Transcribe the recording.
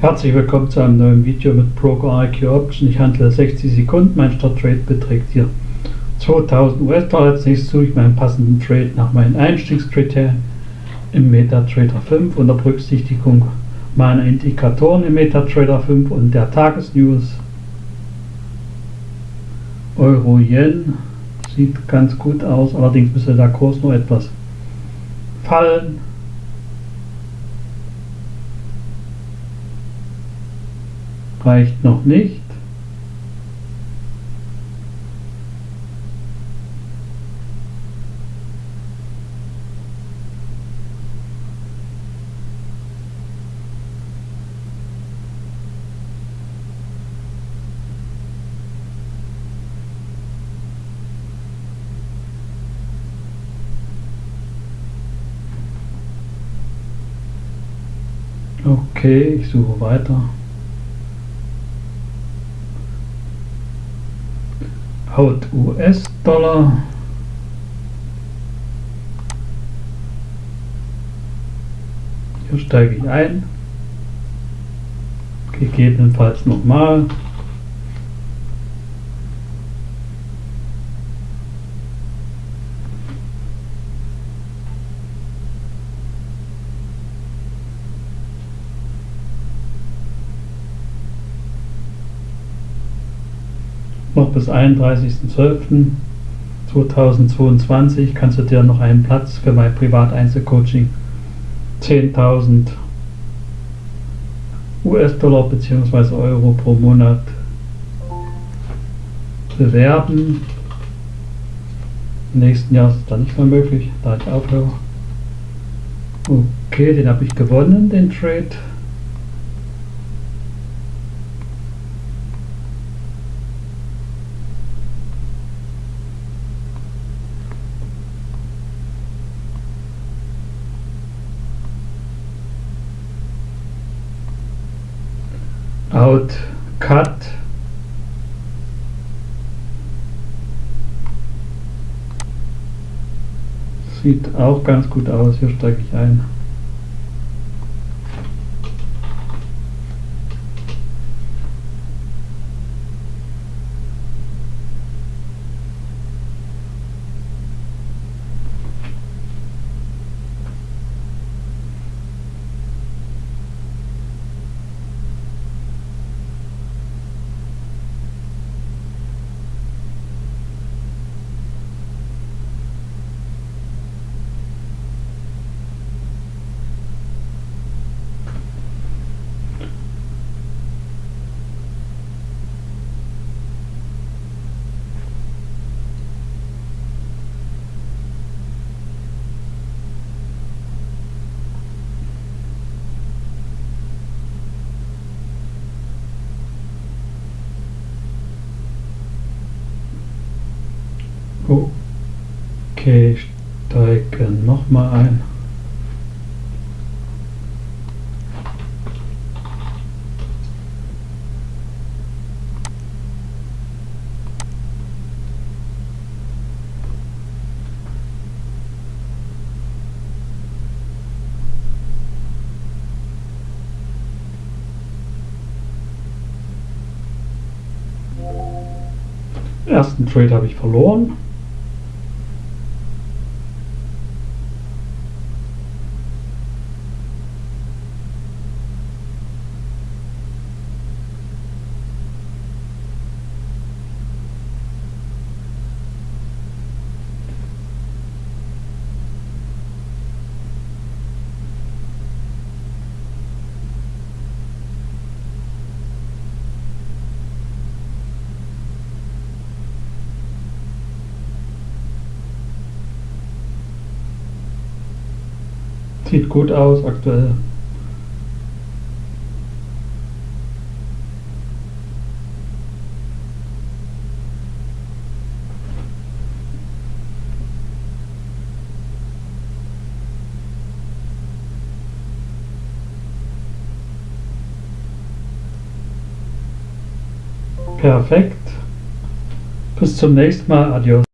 Herzlich willkommen zu einem neuen Video mit Broker IQ Option. Ich handle 60 Sekunden, mein Start-Trade beträgt hier 2000 US-Dollar. Als nächstes suche ich meinen passenden Trade nach meinen Einstiegskriterien im MetaTrader 5 unter Berücksichtigung meiner Indikatoren im MetaTrader 5 und der Tagesnews. Euro-Yen sieht ganz gut aus, allerdings müsste der Kurs noch etwas fallen. Reicht noch nicht. Okay, ich suche weiter. Haut US-Dollar. Hier steige ich ein. Gegebenenfalls nochmal. Noch bis 31.12.2022 kannst du dir noch einen Platz für mein Privat-Einzelcoaching 10.000 US-Dollar bzw. Euro pro Monat bewerben. Im nächsten Jahr ist es dann nicht mehr möglich, da ich aufhöre. Okay, den habe ich gewonnen, den Trade. Out cut. Sieht auch ganz gut aus. Hier steige ich ein Okay, steigen nochmal ein. Ersten Trade habe ich verloren. Sieht gut aus aktuell. Perfekt. Bis zum nächsten Mal. Adios.